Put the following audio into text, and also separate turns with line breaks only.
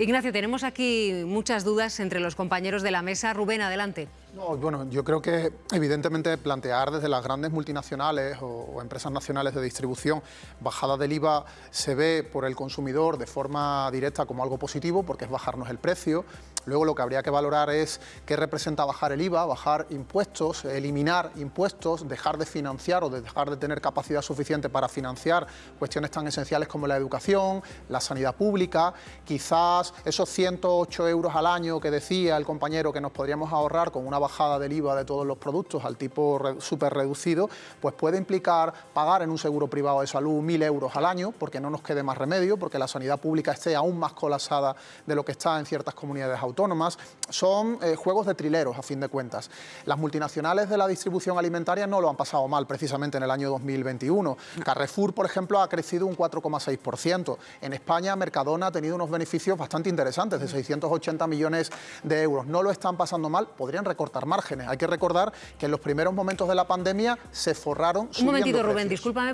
Ignacio, tenemos aquí muchas dudas entre los compañeros de la mesa. Rubén, adelante.
No, bueno, yo creo que evidentemente plantear desde las grandes multinacionales o, empresas nacionales de distribución bajada del IVA se ve por el consumidor de forma directa como algo positivo porque es bajarnos el precio. Luego lo que habría que valorar es qué representa bajar el IVA, bajar impuestos, eliminar impuestos, dejar de financiar o de dejar de tener capacidad suficiente para financiar cuestiones tan esenciales como la educación, la sanidad pública, quizás esos 108 euros al año que decía el compañero que nos podríamos ahorrar con una bajada del IVA de todos los productos al tipo súper reducido, pues puede implicar pagar en un seguro privado de salud 1.000 euros al año, porque no nos quede más remedio, porque la sanidad pública esté aún más colapsada de lo que está en ciertas comunidades autónomas. Son eh, juegos de trileros, a fin de cuentas. Las multinacionales de la distribución alimentaria no lo han pasado mal, precisamente en el año 2021. Carrefour, por ejemplo, ha crecido un 4,6%. En España, Mercadona ha tenido unos beneficios bastante interesantes, de 680 millones de euros. No lo están pasando mal, podrían recortar márgenes. Hay que recordar que en los primeros momentos de la pandemia se forraron
Un momentito,
precios.
Rubén, discúlpame.